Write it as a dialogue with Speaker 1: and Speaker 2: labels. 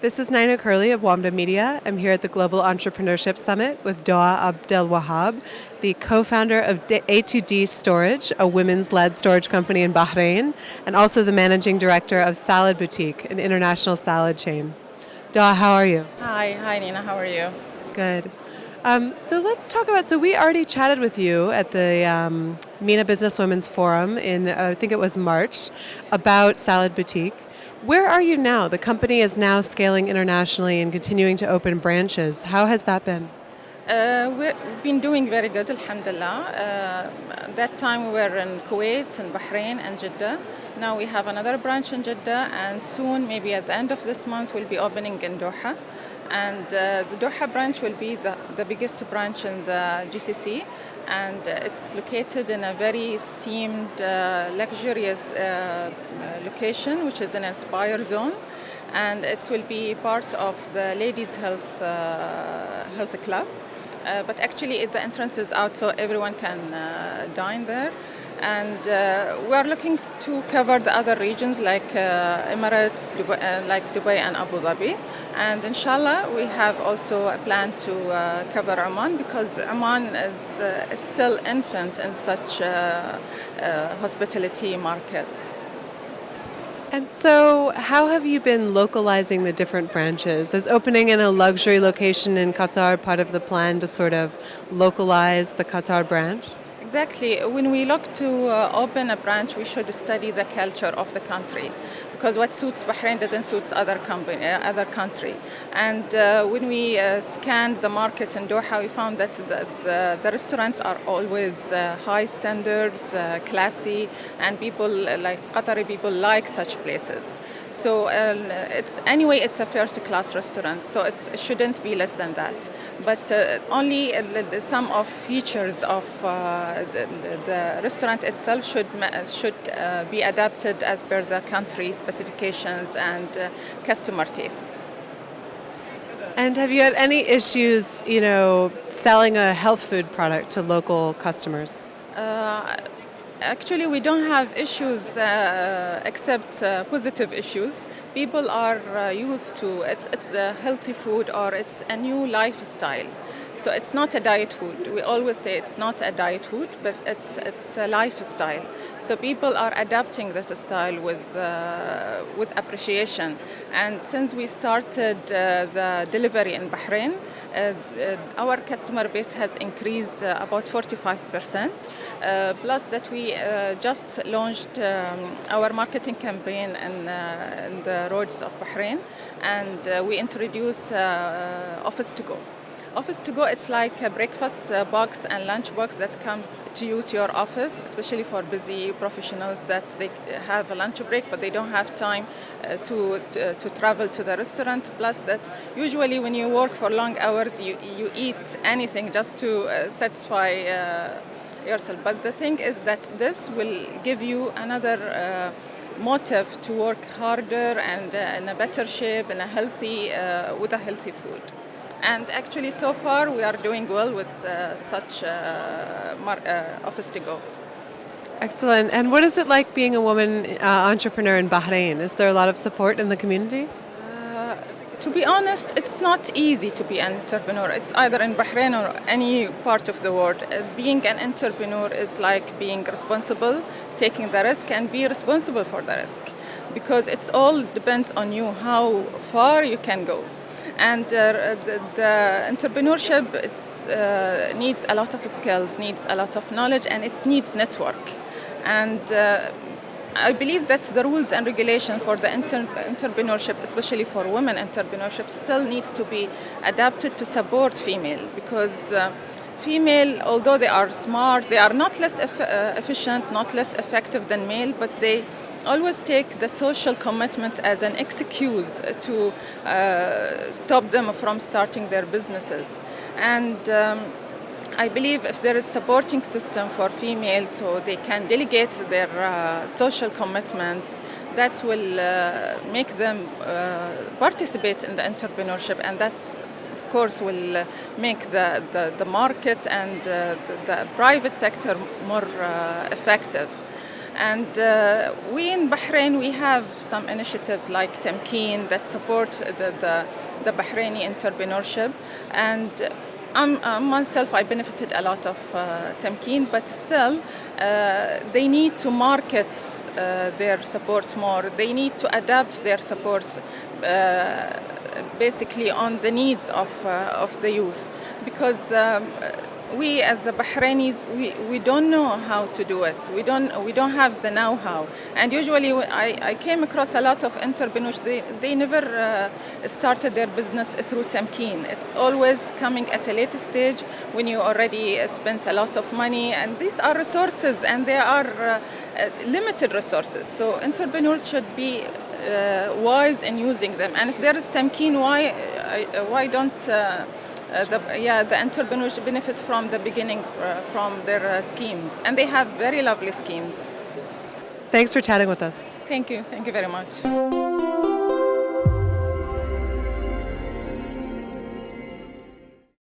Speaker 1: This is Nina Curley of WAMDA Media. I'm here at the Global Entrepreneurship Summit with Doa Abdel Wahab, the co founder of A2D Storage, a women's led storage company in Bahrain, and also the managing director of Salad Boutique, an international salad chain. Doa, how are you?
Speaker 2: Hi, hi Nina, how are you?
Speaker 1: Good. Um, so let's talk about. So we already chatted with you at the um, MENA Business Women's Forum in, uh, I think it was March, about Salad Boutique. Where are you now? The company is now scaling internationally and continuing to open branches. How has that been?
Speaker 2: Uh, we've been doing very good, alhamdulillah. Uh, that time we were in Kuwait and Bahrain and Jeddah. Now we have another branch in Jeddah, and soon, maybe at the end of this month, we'll be opening in Doha. And uh, the Doha branch will be the, the biggest branch in the GCC, and it's located in a very esteemed, uh, luxurious uh, location, which is an Aspire zone. And it will be part of the Ladies Health, uh, health Club. Uh, but actually the entrance is out so everyone can uh, dine there and uh, we are looking to cover the other regions like uh, Emirates, Dubai, uh, like Dubai and Abu Dhabi and inshallah we have also a plan to uh, cover Oman because Oman is still infant in such a hospitality market.
Speaker 1: And so, how have you been localizing the different branches? Is opening in a luxury location in Qatar part of the plan to sort of localize the Qatar branch?
Speaker 2: Exactly. When we look to uh, open a branch, we should study the culture of the country because what suits Bahrain doesn't suit other company, uh, other country. And uh, when we uh, scanned the market in Doha, we found that the, the, the restaurants are always uh, high standards, uh, classy, and people like Qatari people like such places. So it's anyway, it's a first-class restaurant, so it shouldn't be less than that. But only some of features of the, the, restaurant itself should should be adapted as per the country's specifications and uh, customer tastes.
Speaker 1: And have you had any issues, you know, selling a health food product to local customers?
Speaker 2: Uh, actually, we don't have issues uh, except uh, positive issues. People are uh, used to it's, it's the healthy food or it's a new lifestyle. So it's not a diet food. We always say it's not a diet food, but it's it's a lifestyle. So people are adapting this style with uh, with appreciation. And since we started uh, the delivery in Bahrain, uh, our customer base has increased about 45 percent. Plus that we just launched um, our marketing campaign in, in, the roads of Bahrain, and we introduced Office to Go. Office to go, it's like a breakfast uh, box and lunch box that comes to you to your office, especially for busy professionals that they have a lunch break but they don't have time uh, to, to, to, travel to the restaurant. Plus that usually when you work for long hours, you, you eat anything just to uh, satisfy uh, yourself. But the thing is that this will give you another uh, motive to work harder and uh, in a better shape, in a healthy, with a healthy food. And actually, so far, we are doing well with uh, such uh, uh, office to go.
Speaker 1: Excellent. And what is it like being a woman uh, entrepreneur in Bahrain? Is there a lot of support in the community?
Speaker 2: To be honest, it's not easy to be an entrepreneur. It's either in Bahrain or any part of the world. Uh, being an entrepreneur is like being responsible, taking the risk, and be responsible for the risk. Because it all depends on you how far you can go and uh, the, the, entrepreneurship uh, needs a lot of skills, needs a lot of knowledge, and it needs network. And uh, I believe that the rules and regulation for the inter entrepreneurship, especially for women entrepreneurship, still needs to be adapted to support female because uh, female, although they are smart, they are not less eff uh, efficient, not less effective than male, but they always take the social commitment as an excuse to uh, stop them from starting their businesses. And um, I believe if there is supporting system for females so they can delegate their uh, social commitments, that will uh, make them uh, participate in the entrepreneurship and that's of course will uh, make the, the, the market and uh, the, the, private sector more effective. And uh, we in Bahrain, we have some initiatives like Tamkeen that support the, the, the Bahraini entrepreneurship. And I'm, uh, myself, I benefited a lot of uh, Tamkeen, but still, uh, they need to market uh, their support more. They need to adapt their support uh, basically on the needs of, uh, of the youth. Because um, we as the Bahrainis, we, we don't know how to do it. We don't, we don't have the know-how. And usually I, I came across a lot of entrepreneurs, they, they never uh, started their business through Tamkeen. It's always coming at a later stage when you already spent a lot of money. And these are resources and they are uh, limited resources. So entrepreneurs should be uh, wise in using them. And if there is Tamkeen, why, uh, why don't uh, uh, the, yeah, the entrepreneurs benefit from the beginning uh, from their uh, schemes. And they have very lovely schemes.
Speaker 1: Thanks for chatting with us.
Speaker 2: Thank you. Thank you very much.